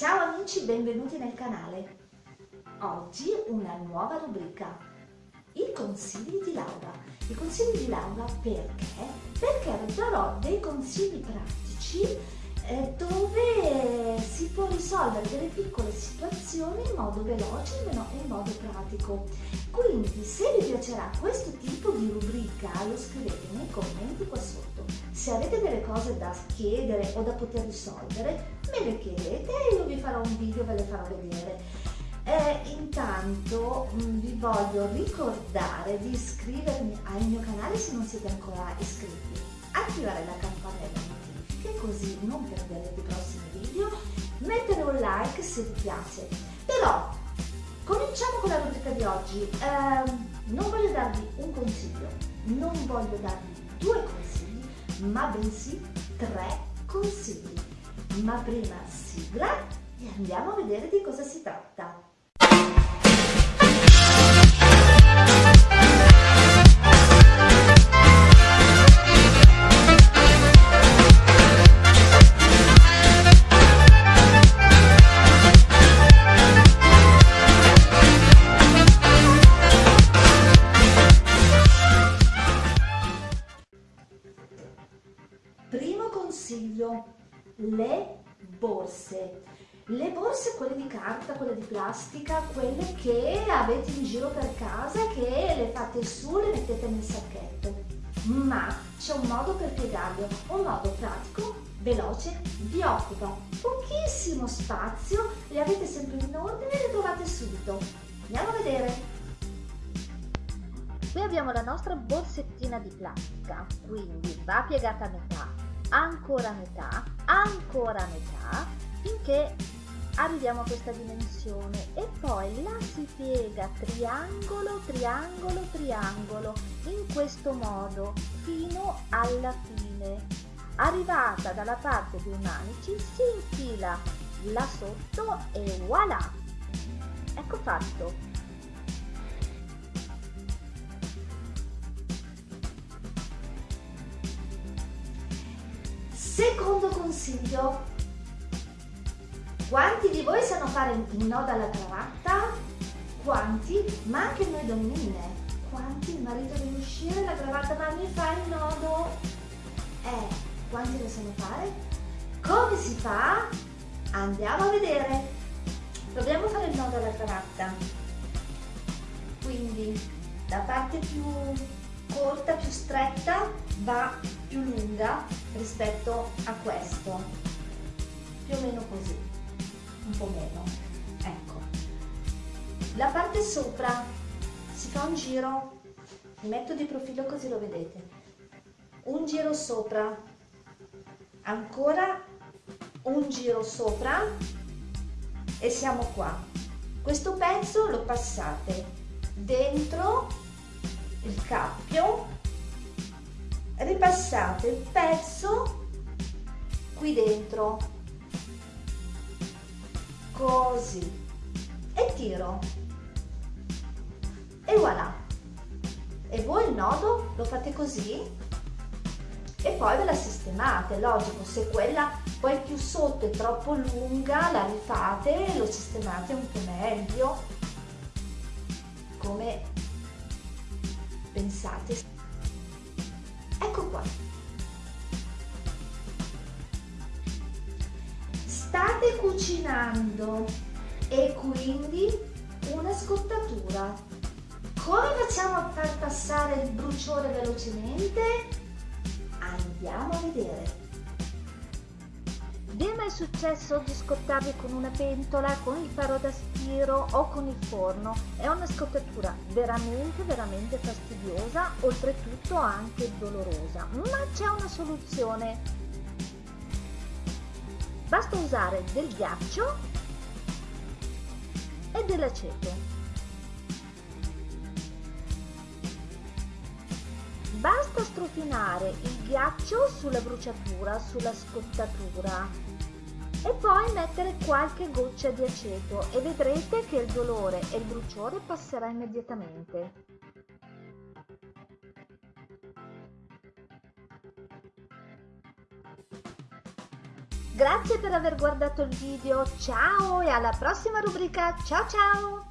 Ciao amici, benvenuti nel canale. Oggi una nuova rubrica, i consigli di Laura. I consigli di Laura perché? Perché darò dei consigli pratici eh, dove si può risolvere delle piccole situazioni in modo veloce e in modo pratico. Quindi se vi piacerà questo tipo di rubrica lo scrivete nei commenti qua sotto. Se avete delle cose da chiedere o da poter risolvere me le chiedete e io vi farò un video e ve le farò vedere. Eh, intanto mm, vi voglio ricordare di iscrivervi al mio canale se non siete ancora iscritti, attivare la campanella notifiche così non perderete i prossimi video, mettere un like se vi piace. Però cominciamo con la rubrica di oggi. Eh, non voglio darvi un consiglio, non voglio darvi due consigli, ma bensì tre consigli. Ma prima sigla e andiamo a vedere di cosa si tratta. Primo consiglio, le borse. Le borse, quelle di carta, quelle di plastica, quelle che avete in giro per casa, che le fate su, le mettete nel sacchetto. Ma c'è un modo per piegarle, un modo pratico, veloce, vi occupa pochissimo spazio, le avete sempre in ordine e le trovate subito. Andiamo a vedere. Qui abbiamo la nostra borsettina di plastica, quindi va piegata a metà, ancora metà, ancora metà, finché arriviamo a questa dimensione e poi la si piega triangolo, triangolo, triangolo, in questo modo fino alla fine. Arrivata dalla parte dei manici si infila là sotto e voilà! Ecco fatto! Secondo consiglio, quanti di voi sanno fare il nodo alla cravatta? Quanti? Ma anche noi donnine. Quanti il marito deve uscire la cravatta ma mi fa il nodo? Eh, quanti lo sanno fare? Come si fa? Andiamo a vedere. A fare il nodo alla cravatta. Quindi la parte più corta, più stretta, va più lunga rispetto a questo, più o meno così, un po' meno, ecco. La parte sopra si fa un giro, mi metto di profilo così lo vedete, un giro sopra, ancora un giro sopra e siamo qua. Questo pezzo lo passate dentro il cappio ripassate il pezzo qui dentro. Così. E tiro. E voilà. E voi il nodo lo fate così? E poi ve la sistemate logico se quella poi più sotto è troppo lunga la rifate e lo sistemate un po' meglio pensate Ecco qua. State cucinando e quindi una scottatura. Come facciamo a far passare il bruciore velocemente? Andiamo a vedere. Vi è mai successo di scottarvi con una pentola, con il faro da stiro o con il forno? È una scottatura veramente veramente fastidiosa, oltretutto anche dolorosa, ma c'è una soluzione. Basta usare del ghiaccio e dell'aceto. Basta strofinare il ghiaccio sulla bruciatura, sulla scottatura e poi mettere qualche goccia di aceto e vedrete che il dolore e il bruciore passerà immediatamente. Grazie per aver guardato il video, ciao e alla prossima rubrica, ciao ciao!